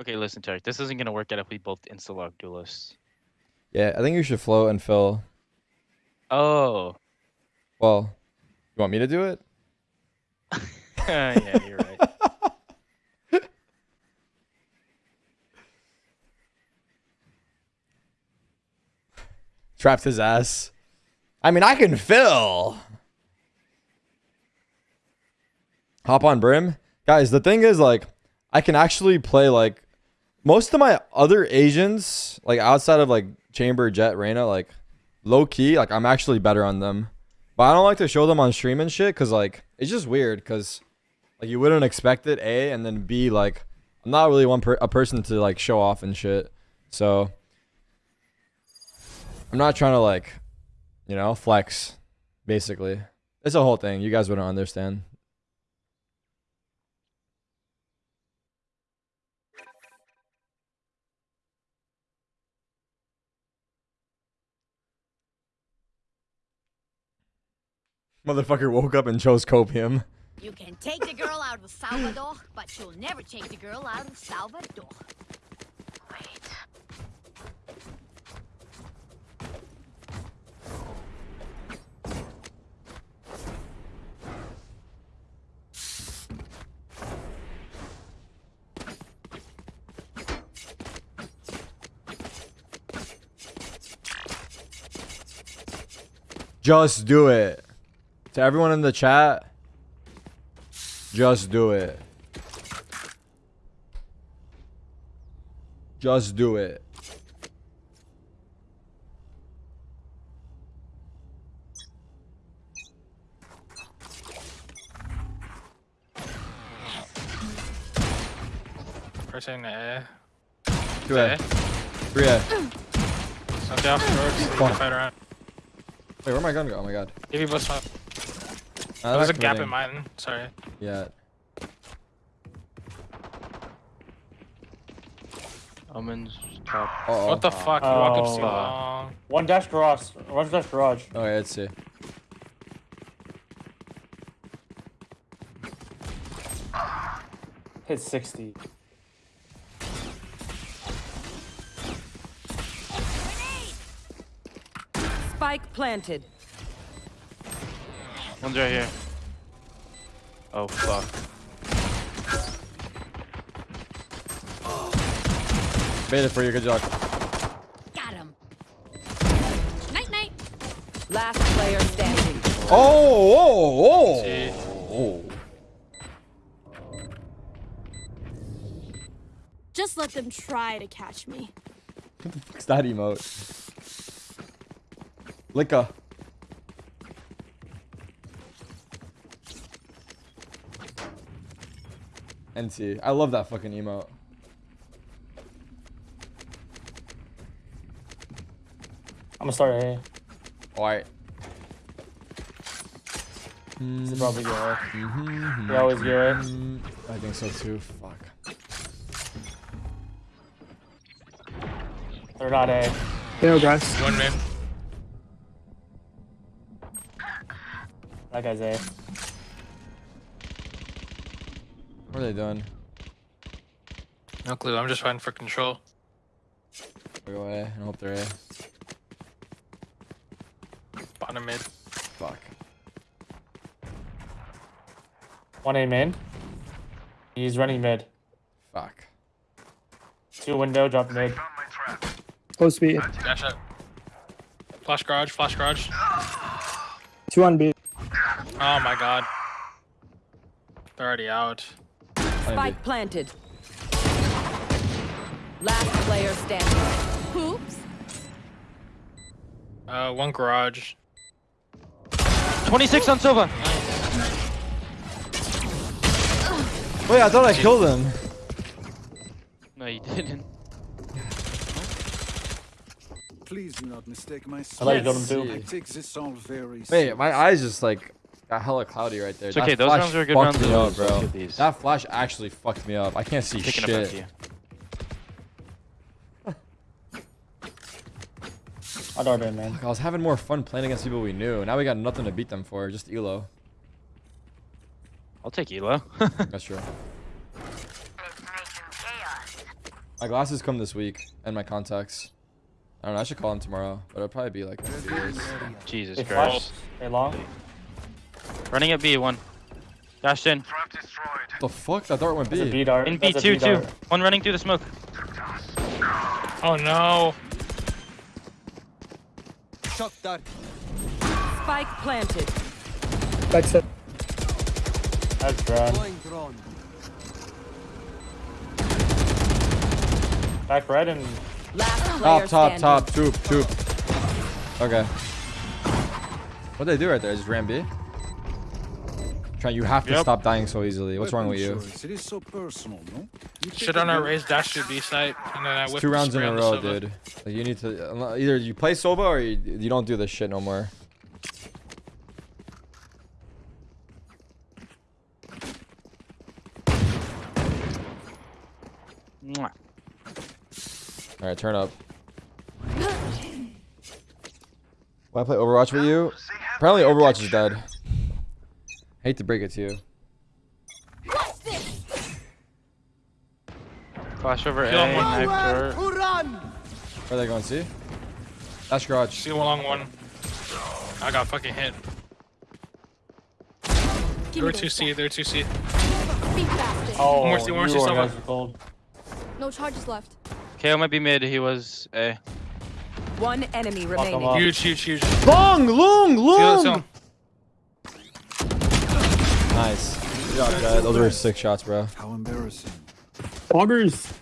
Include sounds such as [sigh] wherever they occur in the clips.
Okay, listen, Tarek. This isn't gonna work out if we both insta-log duelists. Yeah, I think you should float and fill. Oh. Well, you want me to do it? [laughs] yeah, you're right. [laughs] Trapped his ass. I mean, I can fill. Hop on brim. Guys, the thing is, like, I can actually play, like, most of my other Asians, like, outside of, like, Chamber, Jett, Reyna, like, low key, like, I'm actually better on them. But I don't like to show them on stream and shit, because, like, it's just weird, because, like, you wouldn't expect it, A, and then B, like, I'm not really one per a person to, like, show off and shit. So, I'm not trying to, like, you know, flex, basically. It's a whole thing. You guys wouldn't understand. Motherfucker woke up and chose copium. You can take the girl out of Salvador, but you'll never take the girl out of Salvador. Wait. Just do it. To everyone in the chat, just do it. Just do it. Pressing A. Do it. Three A. Something off the road, so you can fight around. Wait, where my gun go? Oh my god. Give bus one. Uh, There's a gap committing in mine. Sorry. Yeah. Omens top. Uh oh. What the fuck? You walk up too Oh. long. One dash garage. One dash garage. Okay, let's see. Hit 60. Spike planted. One's right here. Oh fuck. Made it for you. Good job. Got him. Night night. Last player standing. Oh, oh, See. oh. Just let them try to catch me. What's that emote? Licka. NT. I love that fucking emote. I'm gonna start A. Alright. This is probably good. right? Mm-hmm. We always get right. Mm, I think so too. Fuck. They're not A. Yo, guys. One man. That guy's A. What are they doing? No clue. I'm just fighting for control. I'll go A and hope they're A. Bottom mid. Fuck. One A main. He's running mid. Fuck. Two window, drop mid. Close B. Dash up. Flash garage. Flash garage. Two on B. Oh my god. They're already out. Spike planted. Last player standing. Oops. Uh, one garage. 26 on Sova. Wait, I thought I killed him. No, you didn't. Please do not mistake my I thought you killed him see. too. I take this all very Wait, my eyes just like got hella cloudy right there. It's That okay, those flash rounds are good fucked rounds to me up, bro. That flash actually fucked me up. I can't see Taking shit. you. I don't know, man. Fuck, I was having more fun playing against people we knew. Now we got nothing to beat them for. Just elo. I'll take Elo. [laughs] That's true. My glasses come this week and my contacts. I don't know. I should call him tomorrow, but it'll probably be like. in a few days. Jesus They Christ. flash. They long. Running at B one. Dashed in. The fuck? That dart went That's a B. B dart. In B That's a two two. dart. One running through the smoke. Oh no. Shock dart. Spike planted. Back set. That's drone. Back right and Last player Top, top, standing. top. Toop, toop. Okay. What did they do right there? Just ran B? Trying, you have to Yep. stop dying so easily. What's wrong with you? It is so personal, no? You Shit take on a our raised dash to B site, and then I It's two rounds in a on the row, dude. Like you need to either you play Sova or you, you don't do this shit no more. Mwah. All right, turn up. Why play Overwatch with you? Apparently, Overwatch is dead. Hate to break it to you. Flash over A. Kill him. Knife door. Where are they going? See? That's garage. See along one. I got fucking hit. Give They're me two those C. They're two C. stats. Be faster. oh, more C, one more C, you are Sova. guys gold. No charges left. KAY/O might be mid. He was A. One enemy remaining. up. Huge, huge, huge. Long, long, Seal it, seal long. Him. Nice. Good job, Jett. Those were six shots, bro. How embarrassing. Augers.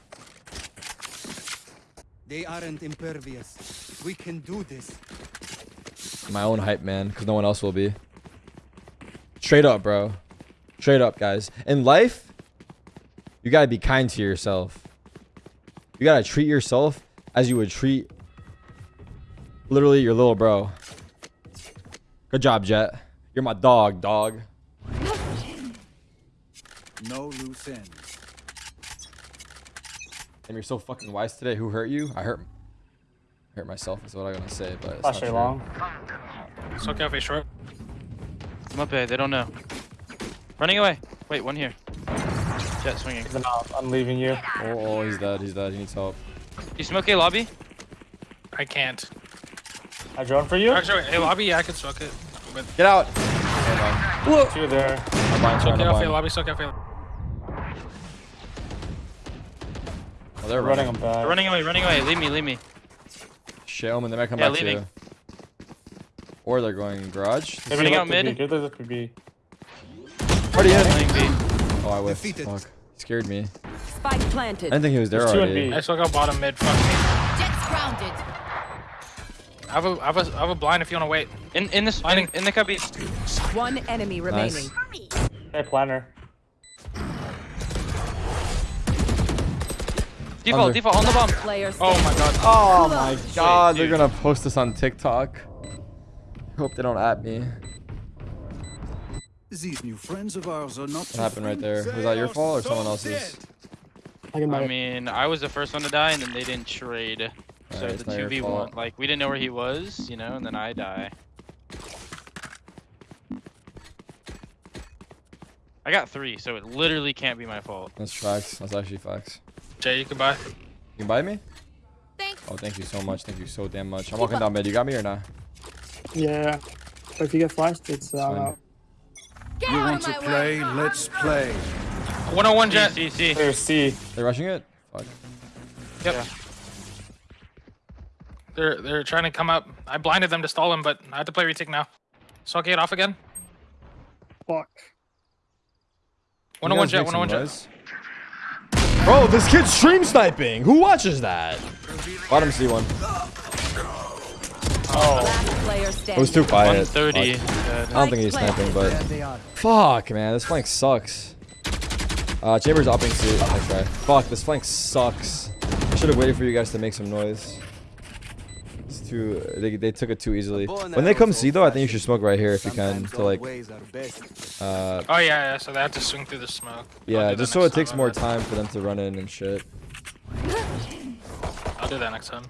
They aren't impervious. We can do this. My own hype, man, because no one else will be. Straight up, bro. Straight up, guys. In life, you gotta be kind to yourself. You gotta treat yourself as you would treat literally your little bro. Good job, Jett. You're my dog, dog. No loose ends. And you're so fucking wise today. Who hurt you? I hurt. Hurt myself is what I'm gonna say, but it's Flash not A true. long. So cafe short. I'm up A. They don't know. Running away. Wait, one here. Jett swinging. He's out. I'm leaving you. Oh, oh, he's dead. He's dead. He needs help. You smoke A lobby? I can't. I drone for you. Actually, hey lobby, yeah, I can suck it. But Get out. Never mind. Two there. I'm blind, so sorry, I'm cafe blind. lobby, so cafe. Oh, they're Running running. them back. They're running away. Running away. Leave me. Leave me. Shit, Omen, they might come Yeah, back leaving. to you. Or they're going garage. Maybe running out mid. B. Give this to B. Already in. Oh, I whiffed. Defeated. Fuck. He scared me. Spike planted. I didn't think he was there There's two in already. B. I still got bottom mid. Fuck me. Jett's grounded. I have a, I have a, I have a blind if you want to wait. In in this in, in the cubby. One enemy remaining. Hey, planner. Default. Under. Default on the bomb. Oh my god. Oh my god, they're gonna post this on TikTok. Hope they don't at me. These new friends of ours are not What happened right there? Was that your fault or someone else's? I I mean, I was the first one to die, and then they didn't trade. So Alright, the not two v one, like we didn't know where he was, you know, and then I die. I got three, so it literally can't be my fault. That's facts. That's actually facts. Jay, you can buy. You can buy me? Thanks. Oh, thank you so much. Thank you so damn much. I'm walking down mid. You got me or not? Yeah. But if you get flashed, it's uh, Get You want to play? way. Let's play. 101 Jett. C, C, C. Clear C. They're rushing it? Fuck. Yep. They're they're trying to come up. I blinded them to stall him, but I have to play retake now. Suck it off again. fuck. 101 You Jett. guys make 101 some Jett. Noise? Bro, this kid's stream sniping. Who watches that? Bottom C1. Last player It was standing. too quiet. 130. Fuck. Dead. I don't think he's sniping, but fuck, man, this flank sucks. Uh, Chambers upping C. Nice try. Fuck, this flank sucks. I should have waited for you guys to make some noise. It's too. They, they took it too easily. When they come C though, I think you should smoke right here if you can to like. Uh, Oh yeah, yeah. So they have to swing through the smoke. Yeah, just so it takes more time for them to run in and shit. I'll do that next time.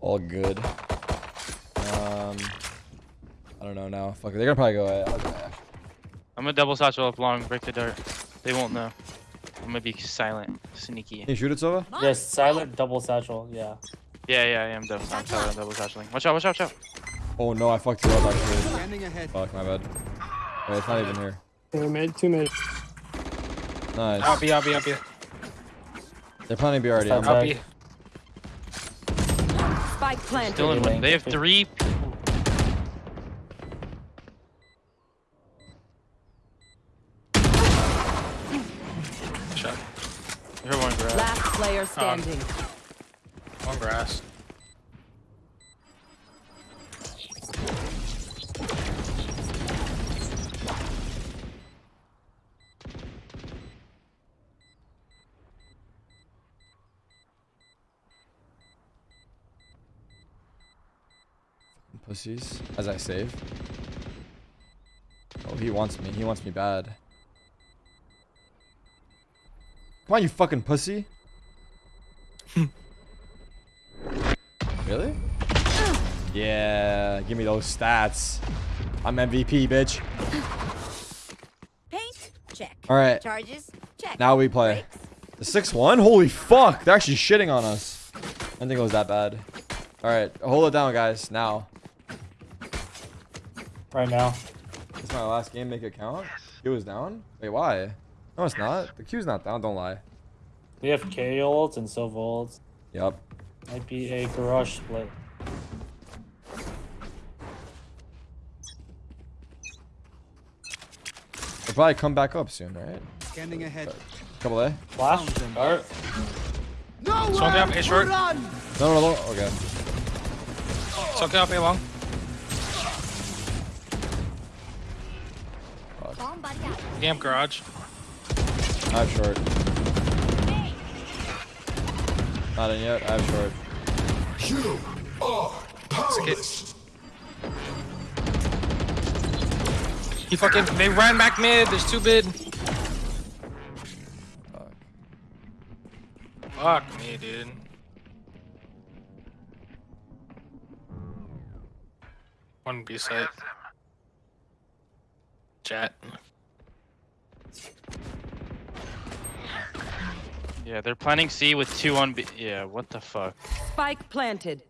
All good. Um, I don't know now. Fuck, they're gonna probably go. A. I'll go A. I'm a double satchel up long. Break the dart. They won't know. I'm gonna be silent, sneaky. Can you shoot it, Sova? Yes, silent double satchel. Yeah. Yeah, yeah, I am double. I'm silent, double satcheling. Watch out, watch out, watch out. Oh no, I fucked you up actually. Fuck, my bad. Wait, it's not even here. Two mid, two mid. I'll Nice. be, I'll be, I'll be. They're planning B already. Stop I'm I'll be. Spike planted. Still in one. They have three. Shot. Here one. Last player um, standing. One grass. Pussies. As I save. Oh, he wants me. He wants me bad. Come on, you fucking pussy. [laughs] really? [sighs] Yeah, give me those stats. I'm MVP, bitch. Paint? Check. All right, Charges? Check. now we play. The 6-1? Holy fuck, they're actually shitting on us. I didn't think it was that bad. All right, hold it down, guys, now. Right now. It's my last game, make it count? Q was down? Wait, why? No, it's not. The Q's not down, don't lie. We have K ults and Sova ults. Yup. Might be a garage split. They'll probably come back up soon, right? Scanning ahead. Couple A? Flash. Dart. Smoke up, A short. No, no, no. Okay. Smoke up, A long. Bomb buddy. Camp garage. I have short. Not in yet. I have short. Skit. He fucking, they ran back mid. There's two mid. Fuck me, dude. One B site. Chat. Yeah, they're planning C with two on B. Yeah, what the fuck? Spike planted.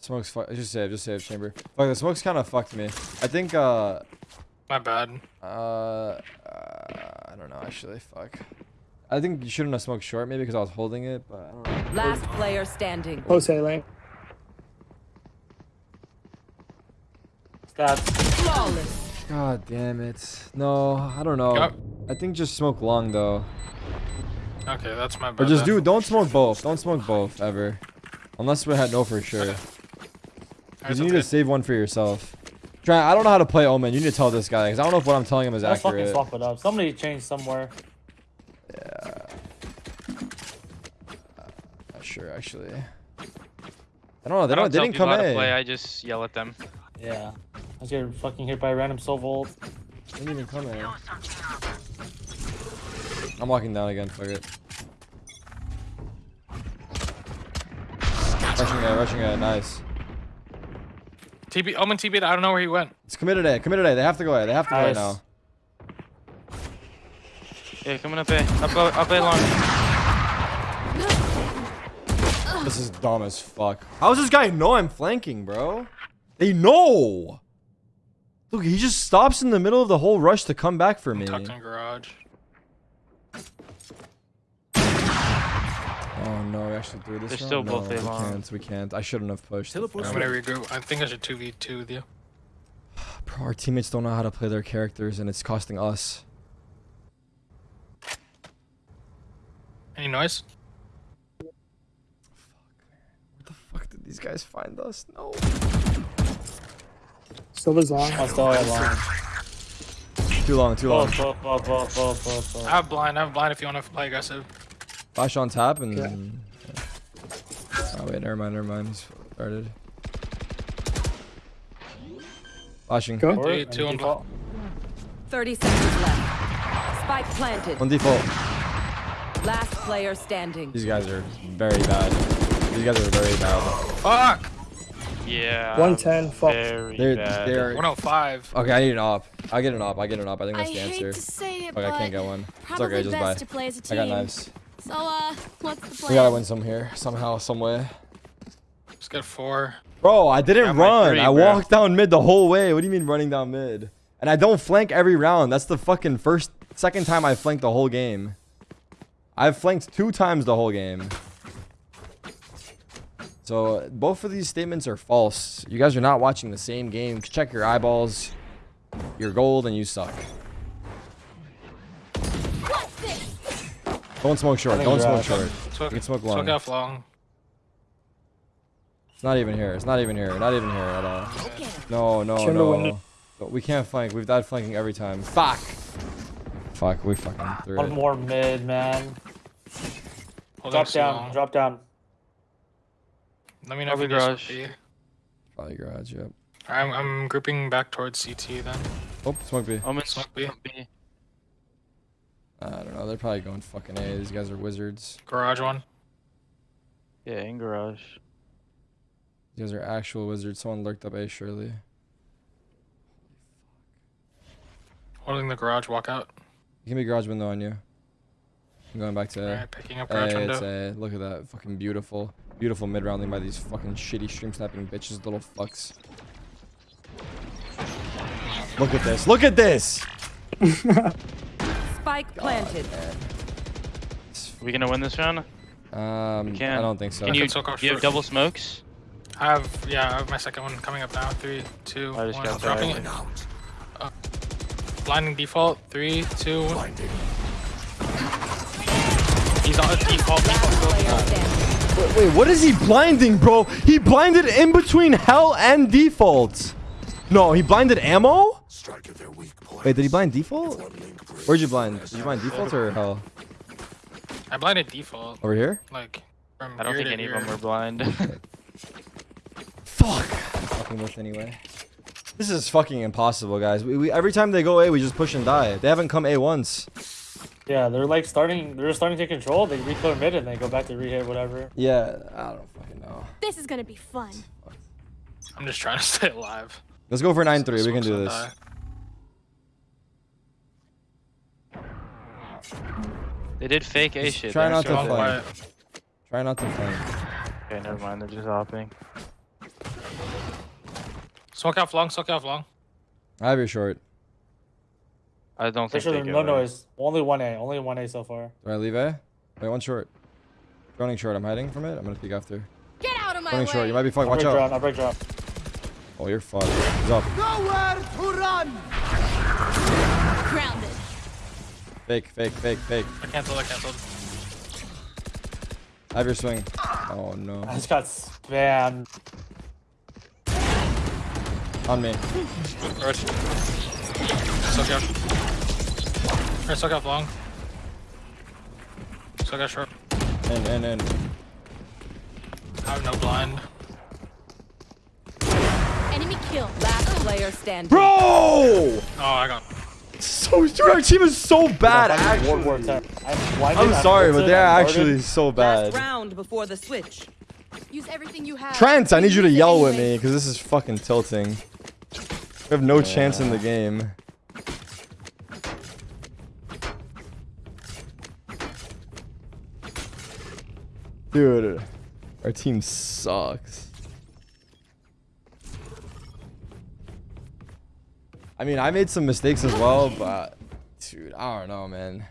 Smoke's fu- Just save. Just save chamber. Fuck, the smoke's kind of fucked me. I think, uh, My bad. uh, uh, I don't know, actually. Fuck. I think you shouldn't have smoked short, maybe because I was holding it, but I don't know. Last player standing. Close A lane. Stats. Flawless. God damn it. No, I don't know. Yup. I think just smoke long, though. Okay, that's my bad. Or just then. do, don't smoke both. Don't smoke both, ever. Unless we had no for sure. Alright, Because you need that's to save one for yourself. Try. I don't know how to play Omen. You need to tell this guy because I don't know if what I'm telling him is Let's fucking accurate. swap it up. Somebody changed somewhere. Yeah. Not sure actually. I don't know. They I don't. don't They tell didn't people come how to play. I just yell at them. Yeah. I get fucking hit by a random soul ult. They didn't even come A. I'm walking down again. Fuck it. Rushing A. Rushing A. Nice. TB, Omen TB, I don't know where he went. It's committed A. Committed A. They have to go A. They have to go A Nice. now. Yeah, coming up A. Up, up, up A long. This is dumb as fuck. How does this guy know I'm flanking, bro? They know. Look, he just stops in the middle of the whole rush to come back for me. Tucked in garage. Oh no, we actually do this. They're now? still no, both we A-long. can't. We can't. I shouldn't have pushed. Teleport I'm gonna regroup. I think I should 2v2 with you. [sighs] Bro, our teammates don't know how to play their characters, and it's costing us. Any noise? Where the fuck did these guys find us? No. Sova's long. I'll still have long. Too long. Too long. Both, both, both, both, both, both, both. I have blind. I have blind if you want to play aggressive. Flash on tap and. Yeah. yeah. Oh wait, never mind. Never mind. He's started. Flashing. Go. Or- Two- two on default. 30 seconds left. Spike planted. On default. Last player standing. These guys are very bad. These guys are very bad. Fuck! Yeah. 110, fuck. Very They're bad. they're 105. okay. I need an op. I get an op. I get an op. I think I that's the hate answer. to say it, Okay, I can't get one. It's probably okay. Just best buy. to play as a I team. got knives. So, uh, what's the plan? We gotta win some here somehow, some way. Let's get four. Bro, I didn't Got run. three, I bro. walked down mid the whole way. What do you mean running down mid? And I don't flank every round. That's the fucking first, second time I flanked the whole game. I've flanked two times the whole game. So both of these statements are false. You guys are not watching the same game. Check your eyeballs. You're gold and you suck. Don't smoke short. Don't you're smoke out. short. Smoke, You can smoke smoke long. off long. It's not even here. It's not even here. Not even here at all. No, no, Chamber no. But we can't flank. We've died flanking every time. Fuck. Fuck. We fucking threw One it. more mid, man. Holding Drop down. long. Drop down. Let me know if Probably you garage. B. Probably garage. Yep. I'm, I'm grouping back towards CT then. Oh, smoke B. Omen Smoke smoke B. B. I don't know. They're probably going fucking A. These guys are wizards. Garage one. Yeah, in garage. These guys are actual wizards. Someone lurked up A surely. Holding the garage walkout. Give me garage window on you. I'm going back to A. Alright, picking up garage Hey, it's window. A. Look at that. Fucking beautiful. Beautiful mid rounding by these fucking shitty stream snapping bitches, little fucks. Look at this. Look at this. [laughs] Spike planted. we gonna win this round? Um, We can. I don't think so. Can you, can soak you have short. double smokes? I have, yeah, I have my second one coming up now. Three, two, I just one. got Dropping that. it. Uh, blinding default. Three, two. one. He's on a default. Player standing. Wait, wait, what is he blinding, bro? He blinded in between hell and default. No, he blinded ammo? Wait, did he blind default? Where'd you blind? Did you blind default or hell? I blinded default. Over here? Like, from I don't ear think to any of them were blind. [laughs] Fuck. Fucking with anyway. This is fucking impossible, guys. We, we every time they go A, we just push and die. They haven't come A once. Yeah, they're like starting. They're starting to control. They reclear mid and they go back to rehit whatever. Yeah, I don't fucking know. This is gonna be fun. I'm just trying to stay alive. Let's go for 9-3. We can do this. die. They did fake A shit. Try They're not to so flank. quiet. quiet. Try not to flank. Okay, never mind. They're just hopping. Smoke off long. Smoke off long. I have your short. I don't think sure they no noise. Only one A. Only one A so far. Do I leave A? Wait, one short. Running short. I'm hiding from it. I'm gonna peek after. Get out of my Running way. short. You might be fucked. Watch out. drop. I'll break drop. Oh, you're fucked. He's up. Nowhere to run! Fake, fake, fake, fake. I canceled. I canceled. I have your swing. Oh no. I just got spammed. On me. Garage. Soak off. Or soak off long. Soak off short. In, in, in. I have no blind. Enemy kill. Last player standing. Bro! Oh, I got. So, dude, our team is so bad, I'm actually. I'm, sorry, but they're actually guarded. so Last bad. round before the switch. Use everything you have. Trent, I need you to yell with me, because this is fucking tilting. We have no chance in the game. Dude, our team sucks. I mean, I made some mistakes as well, but dude, I don't know, man.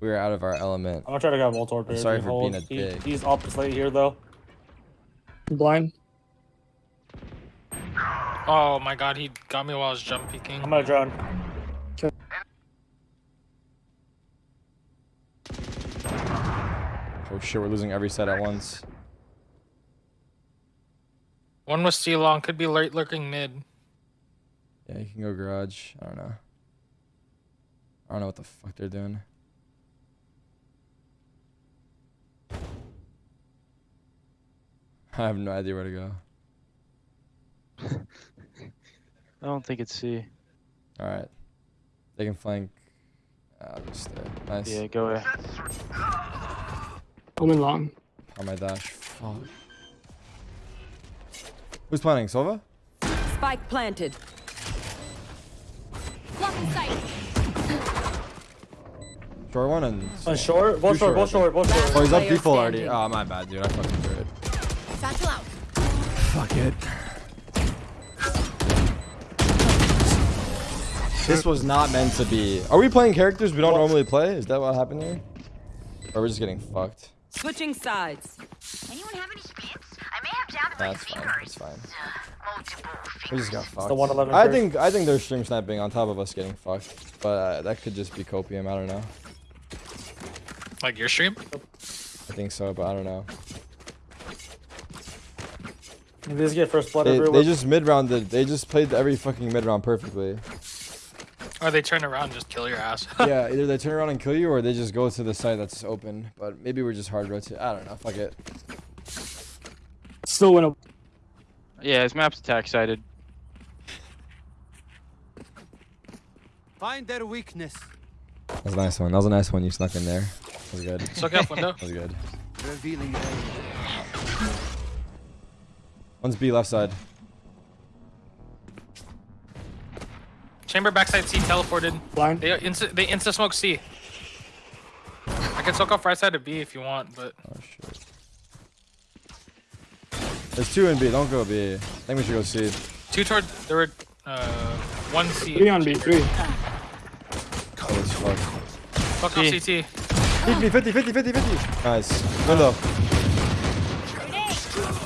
We were out of our element. I'm gonna try to grab Voltorb here. sorry He for being a he- dick. He's opposite here though. Blind. Oh my god, he got me while I was jump peeking. I'm gonna drone. Oh shit, we're losing every set at once. One was C long. Could be late lurking mid. Yeah, you can go garage. I don't know. I don't know what the fuck they're doing. I have no idea where to go. [laughs] I don't think it's C. All right, they can flank. Uh, just stay. Nice. Yeah, go A. I'm in long. On my dash. Fuck. Who's planning? Sova? Spike planted. Block in sight. Short one and. On short, both short, both short, short, Oh, he's up default already. Ah, standing. Oh, my bad, dude. I fucking threw it. Satchel out. Fuck it. This was not meant to be. Are we playing characters we don't normally play? Is that what happened here? Or we're just getting fucked? Switching sides. Anyone have any spins? I may have doubted my That's fine. fingers. That's fine. Uh, Multiple We just got fucked. the 111 I think I think they're stream sniping on top of us getting fucked, but uh, that could just be copium. I don't know. Like your stream? I think so, but I don't know. They just get first blood They, they just mid rounded. They just played every fucking mid round perfectly. Or they turn around and just kill your ass. yeah, [laughs] either they turn around and kill you, or they just go to the site that's open. But maybe we're just hard rotate. I don't know. Fuck it. Still win a Yeah, his map's attack sided. Find their weakness. That was a nice one. That was a nice one. You snuck in there. That was good. Suck up window. That was good. Revealing. One's B left side. Chamber backside C teleported. blind. They uh, insta they insta smoke C. I can soak off right side of B if you want, but Oh shit. There's two in B. Don't go B. I think we should go C. two toward there were uh one C. Three on B. Three. Oh, it's fucked. Fuck off C. CT. Hit me 50, 50, 50, 50. Nice. Window.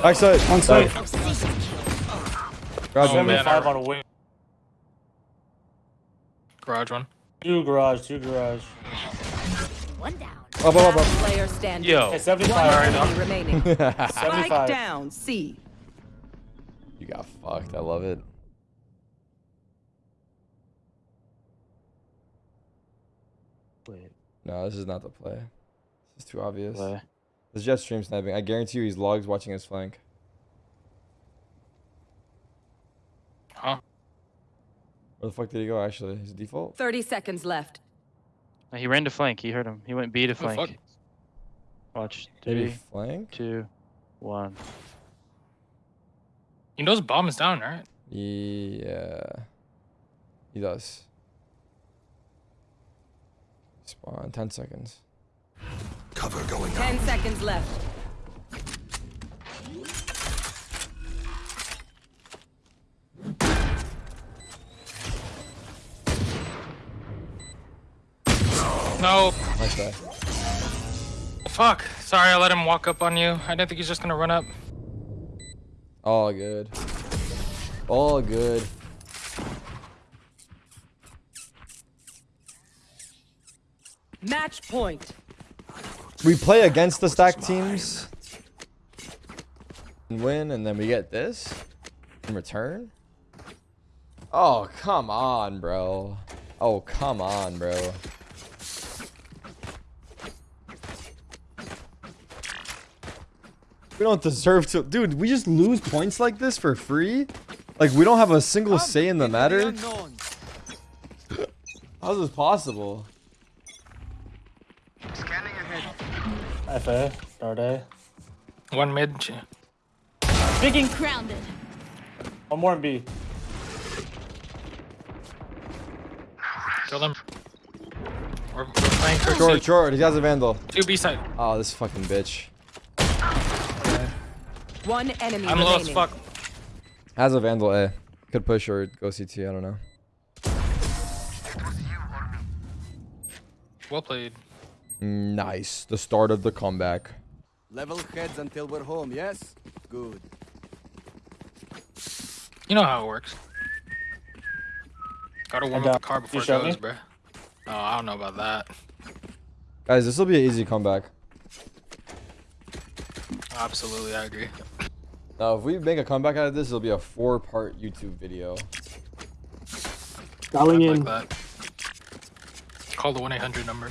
Backside. On site. Garage Oh, window. man. 75 on a wing. Garage one. Two garage, two garage. One down. Up, up, up, Last player standing. Yo. Hey, One 75. enemy remaining. up. [laughs] Spike 75. down. C. you got fucked. I love it. Wait. No, this is not the play. This is too obvious. Play. This Jett stream sniping. I guarantee you he's logs watching his flank. Huh? Where the fuck did he go actually? His default? 30 seconds left. No, He ran to flank. He heard him. He went B to fuck? flank. Watch. Maybe Three, flank? two, one. He knows bomb is down, right? Yeah. He does. Spawn. 10 seconds. Cover going up. 10 seconds left. No. Nice try. Fuck. Sorry, I let him walk up on you. I didn't think he's just gonna run up. All good. All good. Match point. We play against the stack teams and win, and then we get this in return. Oh, come on, bro. Oh, come on, bro. We don't deserve to. Dude, we just lose points like this for free? Like, we don't have a single say in the matter? How's this possible? FA, start A. One mid. ch- Speaking. Grounded. One more in B. Kill them. We're, we're playing for Short, C. short. He has a vandal. Two B side. Oh, this fucking bitch. One enemy I'm low as fuck. Has a vandal A. Eh, could push or go CT. I don't know. Well played. Nice. The start of the comeback. Level heads until we're home, yes? Good. You know how it works. Gotta warm up the car you before it show goes, me? bruh. Oh, I don't know about that. Guys, this will be an easy comeback. Absolutely, I agree. Now, if we make a comeback out of this, it'll be a four-part YouTube video. Dialing I'd in. like that. Call the 1 800 number.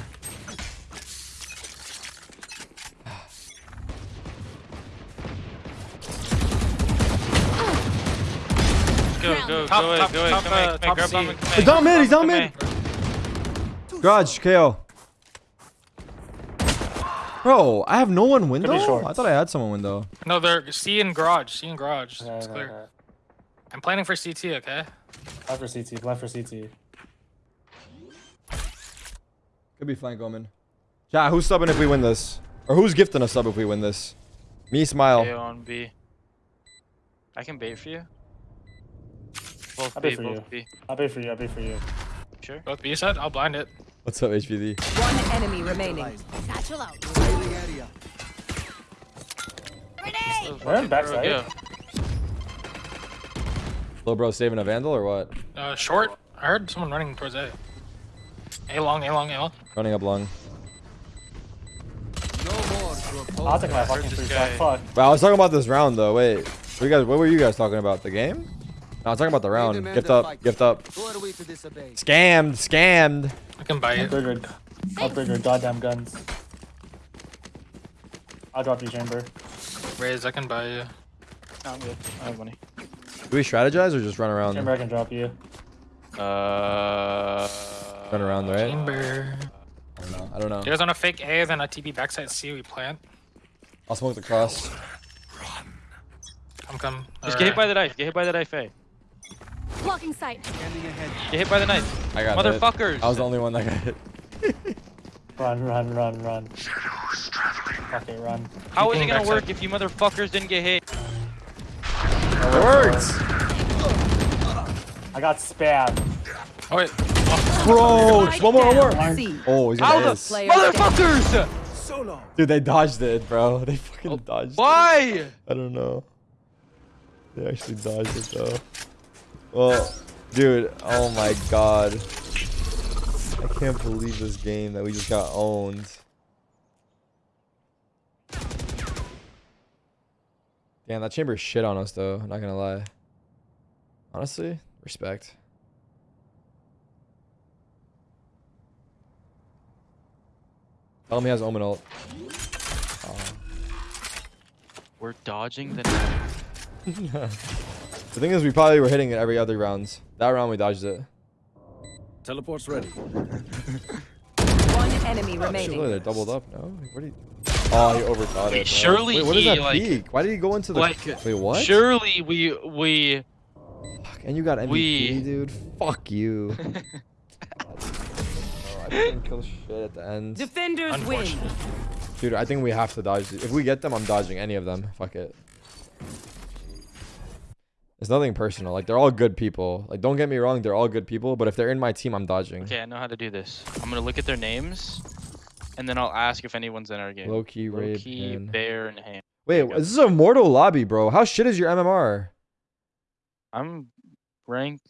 Go, go, Top- go, top- go, top, come uh, here, come top here, grab C. bomb and come He's here. down mid, he's down Come mid. here. Garage, KAY/O. Bro, I have no one window. short. I thought I had someone window. No, they're C in garage. C in garage. Okay, it's okay, clear. okay. I'm planning for CT. Okay. Left for CT. Left for CT. Could be flank omen. Yeah, who's subbing if we win this? Or who's gifting a sub if we win this? Me, smile. A on B. I can bait for you. Both I'll B, bait for both you. B. I'll pay for you. I'll pay for you. Sure. Both B side. I'll blind it. What's up, HPD? One enemy remaining. Satchel out. Revealing area. Grenade! We're in backside. Yeah. Little bro saving a vandal or what? Uh, short. I heard someone running towards A. A long, A long, A long. Running up long. No more. I'll take my fucking this free shot. Fuck. But I was talking about this round though. Wait, what, you guys, what were you guys talking about? The game? No, I was talking about the round. Gift up, fight. gift up. Who are we to disobey? Scammed, scammed. I can buy it. Upgrade your, upgrade your goddamn guns. I'll drop you, Chamber. Raise. I can buy you. No, I'm good. I have money. Do we strategize or just run around? Chamber, I can drop you. Uh. Run around, right? Chamber. I don't know. I don't know. You guys want to fake A, then a TB backside C. We plant. I'll smoke the cross. Run. Come, come. Just get hit by the knife. Get hit by the knife, A. Blocking sight. Scanning ahead. Get hit by the knife. I got hit. Motherfuckers. I was the only one that got hit. [laughs] Run, run, run, run. Okay, run. How is it gonna backside. work if you motherfuckers didn't get hit? It works. I got spammed. Oh wait. Bro, one more, one more. Oh, he's gonna the miss. Motherfuckers! So. Dude, they dodged it, bro. [laughs] They fucking oh, dodged it. Why? I don't know. They actually dodged it though. Well, dude, oh my god. I can't believe this game that we just got owned. Damn, that chamber shit on us though, I'm not gonna lie. Honestly, respect. Tell him he has Omen ult. We're dodging the. [laughs] [laughs] The thing is, we probably were hitting it every other rounds. That round we dodged it. Teleport's ready. [laughs] One enemy Surely remaining. they're doubled up. No, what do you? Oh, he overthought it. Wait, bro. surely Wait, what is he, that like- peak? Why did he go into the? like, Wait, what? Surely we we Fuck, And you got MVP, we- dude. Fuck you. [laughs] oh, I didn't kill shit at the end. Defenders win. Dude, I think we have to dodge. If we get them, I'm dodging any of them. Fuck it. It's nothing personal. Like they're all good people. Like don't get me wrong, they're all good people. But if they're in my team, I'm dodging. Okay, I know how to do this. I'm gonna look at their names, and then I'll ask if anyone's in our game. Low key, Low-key, pin. bear, and ham. Wait, this is a mortal lobby, bro. How shit is your MMR? I'm rank